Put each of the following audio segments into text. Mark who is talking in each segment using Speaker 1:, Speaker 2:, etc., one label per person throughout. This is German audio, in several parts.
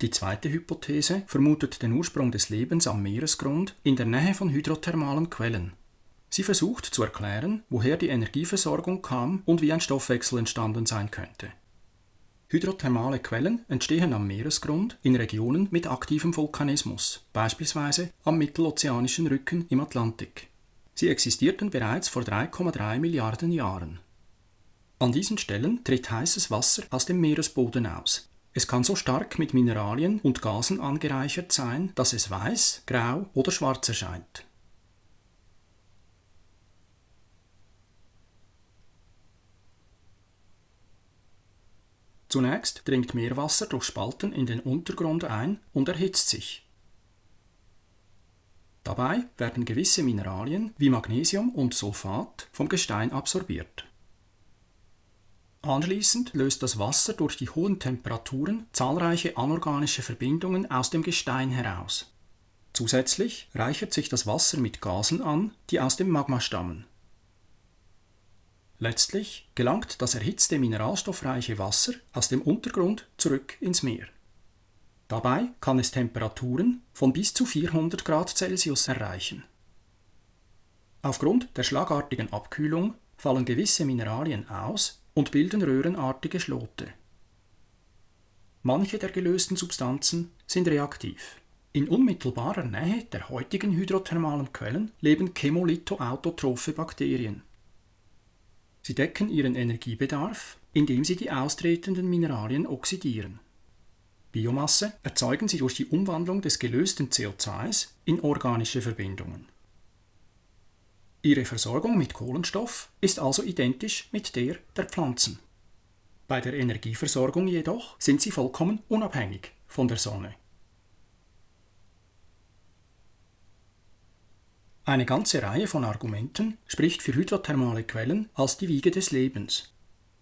Speaker 1: Die zweite Hypothese vermutet den Ursprung des Lebens am Meeresgrund in der Nähe von hydrothermalen Quellen. Sie versucht zu erklären, woher die Energieversorgung kam und wie ein Stoffwechsel entstanden sein könnte. Hydrothermale Quellen entstehen am Meeresgrund in Regionen mit aktivem Vulkanismus, beispielsweise am Mittelozeanischen Rücken im Atlantik. Sie existierten bereits vor 3,3 Milliarden Jahren. An diesen Stellen tritt heißes Wasser aus dem Meeresboden aus. Es kann so stark mit Mineralien und Gasen angereichert sein, dass es weiß, grau oder schwarz erscheint. Zunächst dringt Meerwasser durch Spalten in den Untergrund ein und erhitzt sich. Dabei werden gewisse Mineralien wie Magnesium und Sulfat vom Gestein absorbiert. Anschließend löst das Wasser durch die hohen Temperaturen zahlreiche anorganische Verbindungen aus dem Gestein heraus. Zusätzlich reichert sich das Wasser mit Gasen an, die aus dem Magma stammen. Letztlich gelangt das erhitzte mineralstoffreiche Wasser aus dem Untergrund zurück ins Meer. Dabei kann es Temperaturen von bis zu 400 Grad Celsius erreichen. Aufgrund der schlagartigen Abkühlung fallen gewisse Mineralien aus und bilden röhrenartige Schlote. Manche der gelösten Substanzen sind reaktiv. In unmittelbarer Nähe der heutigen hydrothermalen Quellen leben chemolithoautotrophe Bakterien. Sie decken ihren Energiebedarf, indem sie die austretenden Mineralien oxidieren. Biomasse erzeugen sie durch die Umwandlung des gelösten CO2s in organische Verbindungen. Ihre Versorgung mit Kohlenstoff ist also identisch mit der der Pflanzen. Bei der Energieversorgung jedoch sind sie vollkommen unabhängig von der Sonne. Eine ganze Reihe von Argumenten spricht für hydrothermale Quellen als die Wiege des Lebens.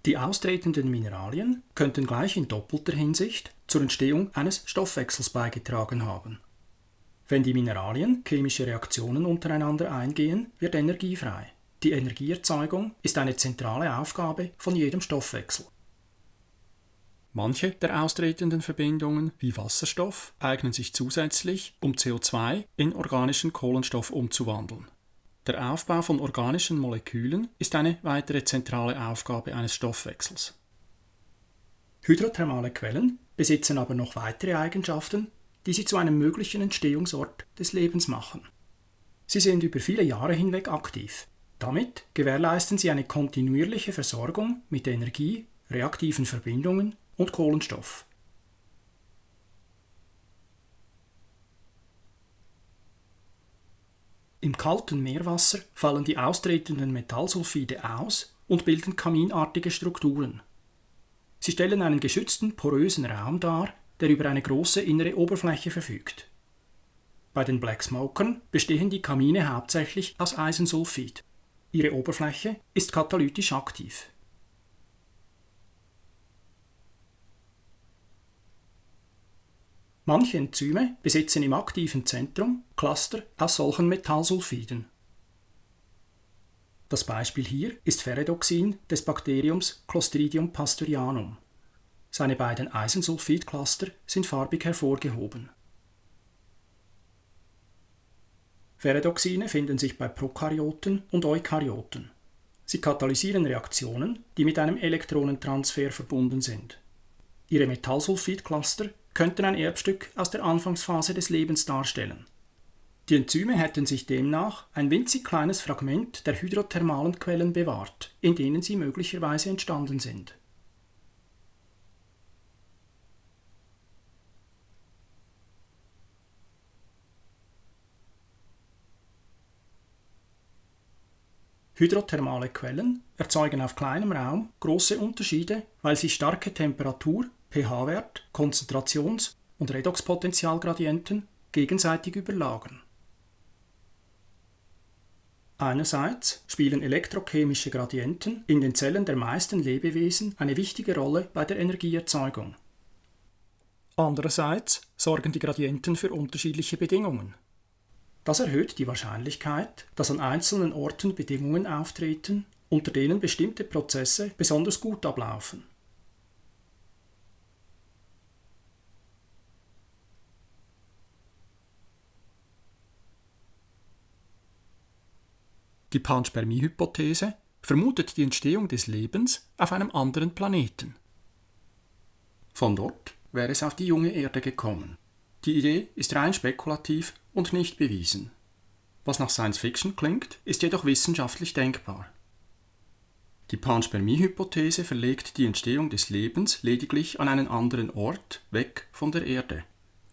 Speaker 1: Die austretenden Mineralien könnten gleich in doppelter Hinsicht zur Entstehung eines Stoffwechsels beigetragen haben. Wenn die Mineralien chemische Reaktionen untereinander eingehen, wird Energie frei. Die Energieerzeugung ist eine zentrale Aufgabe von jedem Stoffwechsel. Manche der austretenden Verbindungen, wie Wasserstoff, eignen sich zusätzlich, um CO2 in organischen Kohlenstoff umzuwandeln. Der Aufbau von organischen Molekülen ist eine weitere zentrale Aufgabe eines Stoffwechsels. Hydrothermale Quellen besitzen aber noch weitere Eigenschaften, die sie zu einem möglichen Entstehungsort des Lebens machen. Sie sind über viele Jahre hinweg aktiv. Damit gewährleisten sie eine kontinuierliche Versorgung mit Energie, reaktiven Verbindungen und Kohlenstoff. Im kalten Meerwasser fallen die austretenden Metallsulfide aus und bilden kaminartige Strukturen. Sie stellen einen geschützten, porösen Raum dar, der über eine große innere Oberfläche verfügt. Bei den Black Smokern bestehen die Kamine hauptsächlich aus Eisensulfid. Ihre Oberfläche ist katalytisch aktiv. Manche Enzyme besitzen im aktiven Zentrum Cluster aus solchen Metallsulfiden. Das Beispiel hier ist Ferredoxin des Bakteriums Clostridium pasteurianum. Seine beiden Eisensulfidcluster sind farbig hervorgehoben. Ferredoxine finden sich bei Prokaryoten und Eukaryoten. Sie katalysieren Reaktionen, die mit einem Elektronentransfer verbunden sind. Ihre Metallsulfidcluster könnten ein Erbstück aus der Anfangsphase des Lebens darstellen. Die Enzyme hätten sich demnach ein winzig kleines Fragment der hydrothermalen Quellen bewahrt, in denen sie möglicherweise entstanden sind. Hydrothermale Quellen erzeugen auf kleinem Raum große Unterschiede, weil sie starke Temperatur, pH-Wert, Konzentrations- und Redoxpotentialgradienten gegenseitig überlagern. Einerseits spielen elektrochemische Gradienten in den Zellen der meisten Lebewesen eine wichtige Rolle bei der Energieerzeugung. Andererseits sorgen die Gradienten für unterschiedliche Bedingungen. Das erhöht die Wahrscheinlichkeit, dass an einzelnen Orten Bedingungen auftreten, unter denen bestimmte Prozesse besonders gut ablaufen. Die Panspermie-Hypothese vermutet die Entstehung des Lebens auf einem anderen Planeten. Von dort wäre es auf die junge Erde gekommen. Die Idee ist rein spekulativ und nicht bewiesen. Was nach Science Fiction klingt, ist jedoch wissenschaftlich denkbar. Die Panspermie-Hypothese verlegt die Entstehung des Lebens lediglich an einen anderen Ort, weg von der Erde.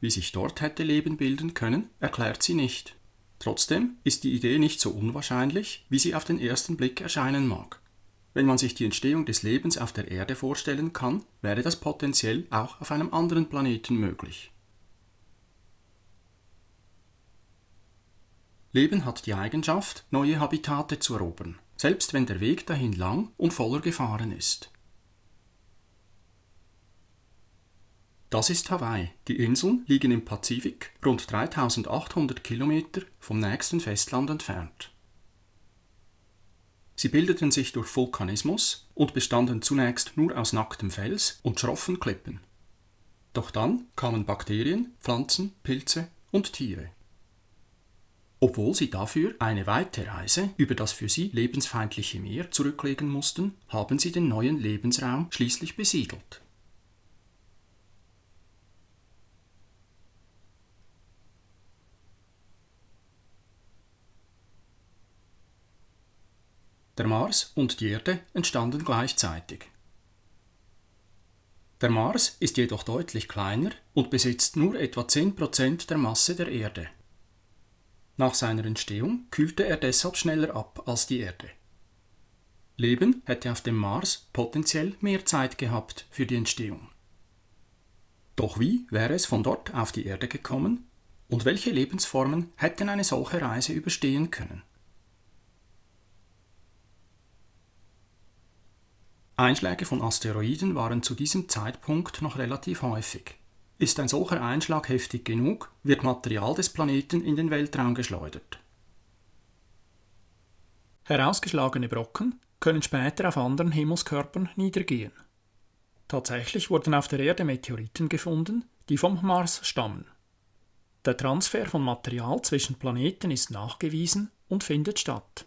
Speaker 1: Wie sich dort hätte Leben bilden können, erklärt sie nicht. Trotzdem ist die Idee nicht so unwahrscheinlich, wie sie auf den ersten Blick erscheinen mag. Wenn man sich die Entstehung des Lebens auf der Erde vorstellen kann, wäre das potenziell auch auf einem anderen Planeten möglich. Leben hat die Eigenschaft, neue Habitate zu erobern, selbst wenn der Weg dahin lang und voller Gefahren ist. Das ist Hawaii. Die Inseln liegen im Pazifik, rund 3800 Kilometer vom nächsten Festland entfernt. Sie bildeten sich durch Vulkanismus und bestanden zunächst nur aus nacktem Fels und schroffen Klippen. Doch dann kamen Bakterien, Pflanzen, Pilze und Tiere. Obwohl sie dafür eine weite Reise über das für sie lebensfeindliche Meer zurücklegen mussten, haben sie den neuen Lebensraum schließlich besiedelt. Der Mars und die Erde entstanden gleichzeitig. Der Mars ist jedoch deutlich kleiner und besitzt nur etwa 10% der Masse der Erde. Nach seiner Entstehung kühlte er deshalb schneller ab als die Erde. Leben hätte auf dem Mars potenziell mehr Zeit gehabt für die Entstehung. Doch wie wäre es von dort auf die Erde gekommen und welche Lebensformen hätten eine solche Reise überstehen können? Einschläge von Asteroiden waren zu diesem Zeitpunkt noch relativ häufig. Ist ein solcher Einschlag heftig genug, wird Material des Planeten in den Weltraum geschleudert. Herausgeschlagene Brocken können später auf anderen Himmelskörpern niedergehen. Tatsächlich wurden auf der Erde Meteoriten gefunden, die vom Mars stammen. Der Transfer von Material zwischen Planeten ist nachgewiesen und findet statt.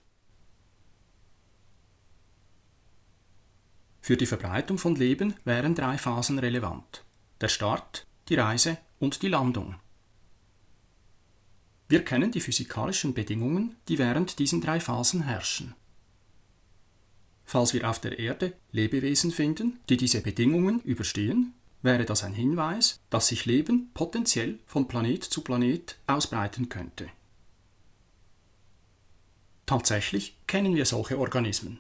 Speaker 1: Für die Verbreitung von Leben wären drei Phasen relevant. Der Start, die Reise und die Landung. Wir kennen die physikalischen Bedingungen, die während diesen drei Phasen herrschen. Falls wir auf der Erde Lebewesen finden, die diese Bedingungen überstehen, wäre das ein Hinweis, dass sich Leben potenziell von Planet zu Planet ausbreiten könnte. Tatsächlich kennen wir solche Organismen.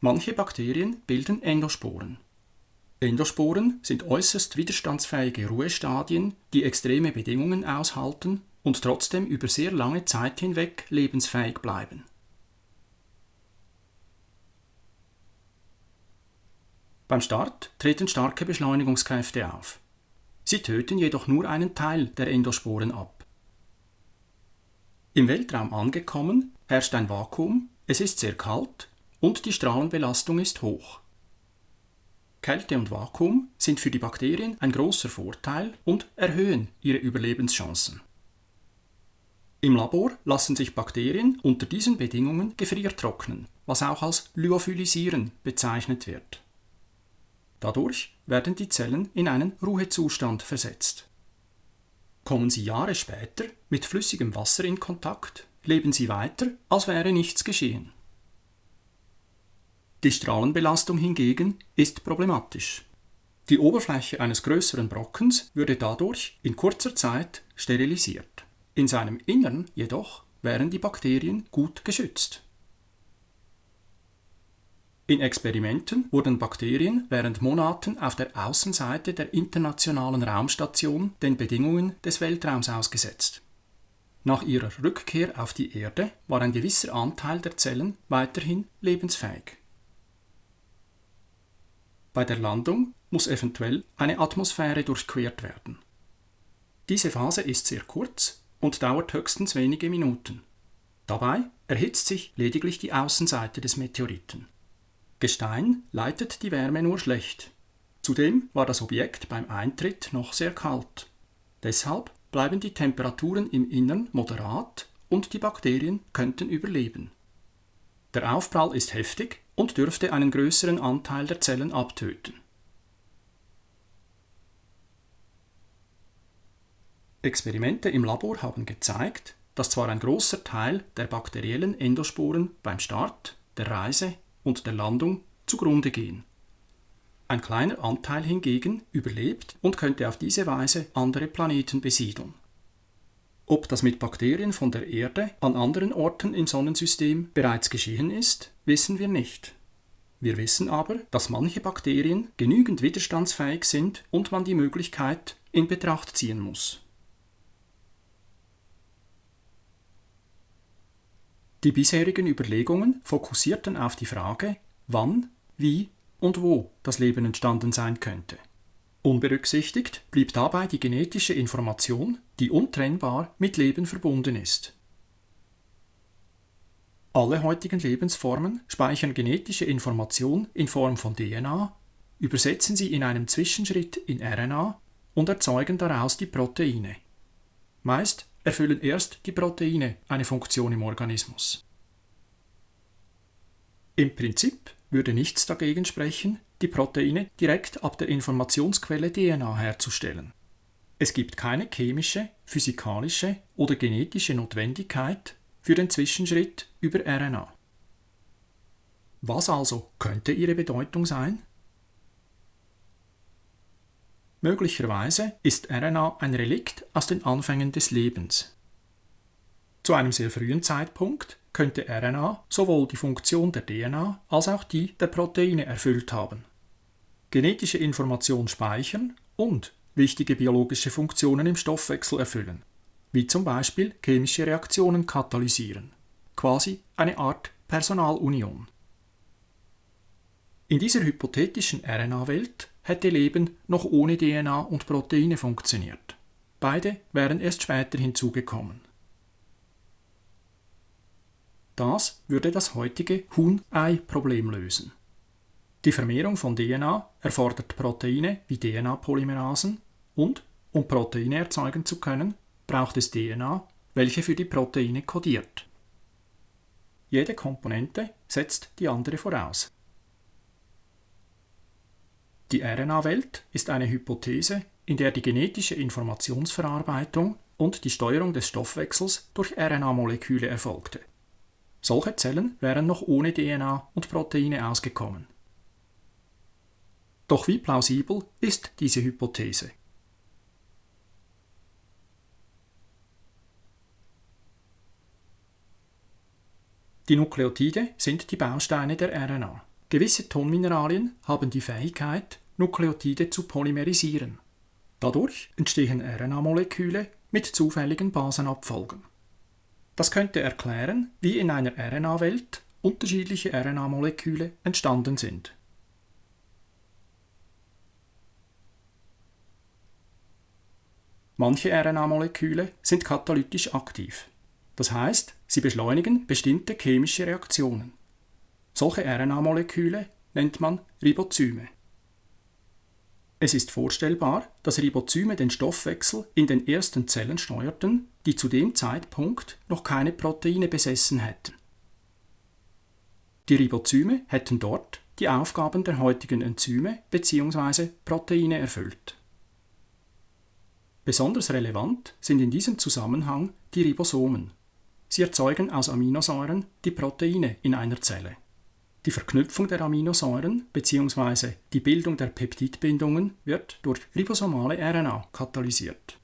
Speaker 1: Manche Bakterien bilden Endosporen. Endosporen sind äußerst widerstandsfähige Ruhestadien, die extreme Bedingungen aushalten und trotzdem über sehr lange Zeit hinweg lebensfähig bleiben. Beim Start treten starke Beschleunigungskräfte auf. Sie töten jedoch nur einen Teil der Endosporen ab. Im Weltraum angekommen herrscht ein Vakuum, es ist sehr kalt und die Strahlenbelastung ist hoch. Kälte und Vakuum sind für die Bakterien ein großer Vorteil und erhöhen ihre Überlebenschancen. Im Labor lassen sich Bakterien unter diesen Bedingungen gefriertrocknen, was auch als Lyophilisieren bezeichnet wird. Dadurch werden die Zellen in einen Ruhezustand versetzt. Kommen sie Jahre später mit flüssigem Wasser in Kontakt, leben sie weiter, als wäre nichts geschehen. Die Strahlenbelastung hingegen ist problematisch. Die Oberfläche eines größeren Brockens würde dadurch in kurzer Zeit sterilisiert. In seinem Innern jedoch wären die Bakterien gut geschützt. In Experimenten wurden Bakterien während Monaten auf der Außenseite der internationalen Raumstation den Bedingungen des Weltraums ausgesetzt. Nach ihrer Rückkehr auf die Erde war ein gewisser Anteil der Zellen weiterhin lebensfähig. Bei der Landung muss eventuell eine Atmosphäre durchquert werden. Diese Phase ist sehr kurz und dauert höchstens wenige Minuten. Dabei erhitzt sich lediglich die Außenseite des Meteoriten. Gestein leitet die Wärme nur schlecht. Zudem war das Objekt beim Eintritt noch sehr kalt. Deshalb bleiben die Temperaturen im Innern moderat und die Bakterien könnten überleben. Der Aufprall ist heftig und dürfte einen größeren Anteil der Zellen abtöten. Experimente im Labor haben gezeigt, dass zwar ein großer Teil der bakteriellen Endosporen beim Start, der Reise und der Landung zugrunde gehen. Ein kleiner Anteil hingegen überlebt und könnte auf diese Weise andere Planeten besiedeln. Ob das mit Bakterien von der Erde an anderen Orten im Sonnensystem bereits geschehen ist, wissen wir nicht. Wir wissen aber, dass manche Bakterien genügend widerstandsfähig sind und man die Möglichkeit in Betracht ziehen muss. Die bisherigen Überlegungen fokussierten auf die Frage, wann, wie und wo das Leben entstanden sein könnte. Unberücksichtigt blieb dabei die genetische Information, die untrennbar mit Leben verbunden ist. Alle heutigen Lebensformen speichern genetische Information in Form von DNA, übersetzen sie in einem Zwischenschritt in RNA und erzeugen daraus die Proteine. Meist erfüllen erst die Proteine eine Funktion im Organismus. Im Prinzip würde nichts dagegen sprechen, die Proteine direkt ab der Informationsquelle DNA herzustellen. Es gibt keine chemische, physikalische oder genetische Notwendigkeit für den Zwischenschritt über RNA. Was also könnte ihre Bedeutung sein? Möglicherweise ist RNA ein Relikt aus den Anfängen des Lebens. Zu einem sehr frühen Zeitpunkt könnte RNA sowohl die Funktion der DNA als auch die der Proteine erfüllt haben. Genetische Information speichern und wichtige biologische Funktionen im Stoffwechsel erfüllen, wie zum Beispiel chemische Reaktionen katalysieren, quasi eine Art Personalunion. In dieser hypothetischen RNA-Welt hätte Leben noch ohne DNA und Proteine funktioniert. Beide wären erst später hinzugekommen. Das würde das heutige Huhn-Ei-Problem lösen. Die Vermehrung von DNA erfordert Proteine wie DNA-Polymerasen und, um Proteine erzeugen zu können, braucht es DNA, welche für die Proteine kodiert. Jede Komponente setzt die andere voraus. Die RNA-Welt ist eine Hypothese, in der die genetische Informationsverarbeitung und die Steuerung des Stoffwechsels durch RNA-Moleküle erfolgte. Solche Zellen wären noch ohne DNA und Proteine ausgekommen. Doch wie plausibel ist diese Hypothese? Die Nukleotide sind die Bausteine der RNA. Gewisse Tonmineralien haben die Fähigkeit, Nukleotide zu polymerisieren. Dadurch entstehen RNA-Moleküle mit zufälligen Basenabfolgen. Das könnte erklären, wie in einer RNA-Welt unterschiedliche RNA-Moleküle entstanden sind. Manche RNA-Moleküle sind katalytisch aktiv. Das heißt, sie beschleunigen bestimmte chemische Reaktionen. Solche RNA-Moleküle nennt man Ribozyme. Es ist vorstellbar, dass Ribozyme den Stoffwechsel in den ersten Zellen steuerten, die zu dem Zeitpunkt noch keine Proteine besessen hätten. Die Ribozyme hätten dort die Aufgaben der heutigen Enzyme bzw. Proteine erfüllt. Besonders relevant sind in diesem Zusammenhang die Ribosomen. Sie erzeugen aus Aminosäuren die Proteine in einer Zelle. Die Verknüpfung der Aminosäuren bzw. die Bildung der Peptidbindungen wird durch ribosomale RNA katalysiert.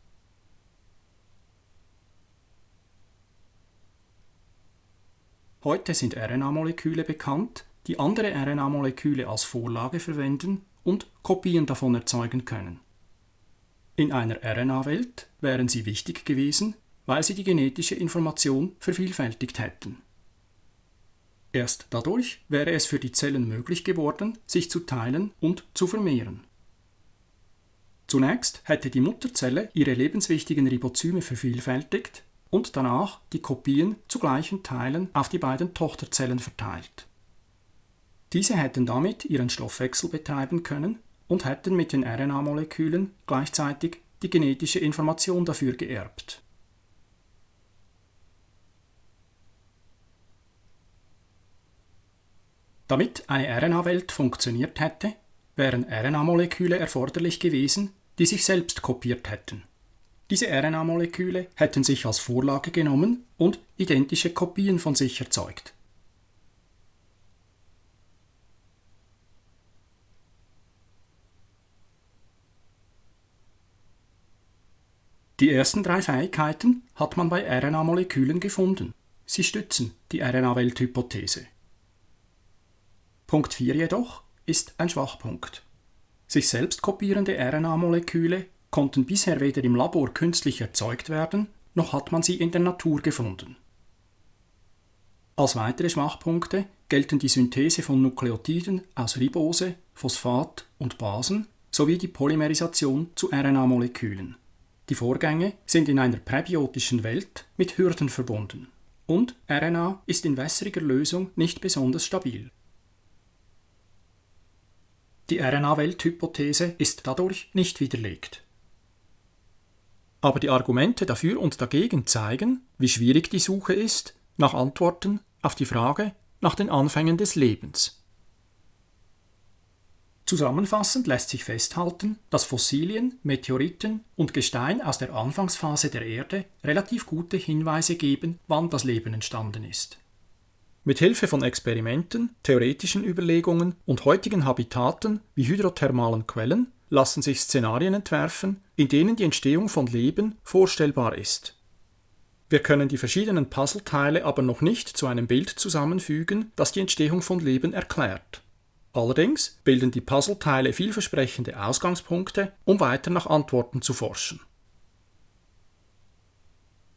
Speaker 1: Heute sind RNA-Moleküle bekannt, die andere RNA-Moleküle als Vorlage verwenden und Kopien davon erzeugen können. In einer RNA-Welt wären sie wichtig gewesen, weil sie die genetische Information vervielfältigt hätten. Erst dadurch wäre es für die Zellen möglich geworden, sich zu teilen und zu vermehren. Zunächst hätte die Mutterzelle ihre lebenswichtigen Ribozyme vervielfältigt und danach die Kopien zu gleichen Teilen auf die beiden Tochterzellen verteilt. Diese hätten damit ihren Stoffwechsel betreiben können und hätten mit den RNA-Molekülen gleichzeitig die genetische Information dafür geerbt. Damit eine RNA-Welt funktioniert hätte, wären RNA-Moleküle erforderlich gewesen, die sich selbst kopiert hätten. Diese RNA-Moleküle hätten sich als Vorlage genommen und identische Kopien von sich erzeugt. Die ersten drei Fähigkeiten hat man bei RNA-Molekülen gefunden. Sie stützen die RNA-Welthypothese. Punkt 4 jedoch ist ein Schwachpunkt. Sich selbst kopierende RNA-Moleküle konnten bisher weder im Labor künstlich erzeugt werden, noch hat man sie in der Natur gefunden. Als weitere Schwachpunkte gelten die Synthese von Nukleotiden aus Ribose, Phosphat und Basen sowie die Polymerisation zu RNA-Molekülen. Die Vorgänge sind in einer präbiotischen Welt mit Hürden verbunden. Und RNA ist in wässriger Lösung nicht besonders stabil. Die RNA-Welthypothese ist dadurch nicht widerlegt. Aber die Argumente dafür und dagegen zeigen, wie schwierig die Suche ist nach Antworten auf die Frage nach den Anfängen des Lebens. Zusammenfassend lässt sich festhalten, dass Fossilien, Meteoriten und Gestein aus der Anfangsphase der Erde relativ gute Hinweise geben, wann das Leben entstanden ist. Mit Hilfe von Experimenten, theoretischen Überlegungen und heutigen Habitaten wie hydrothermalen Quellen lassen sich Szenarien entwerfen, in denen die Entstehung von Leben vorstellbar ist. Wir können die verschiedenen Puzzleteile aber noch nicht zu einem Bild zusammenfügen, das die Entstehung von Leben erklärt. Allerdings bilden die Puzzleteile vielversprechende Ausgangspunkte, um weiter nach Antworten zu forschen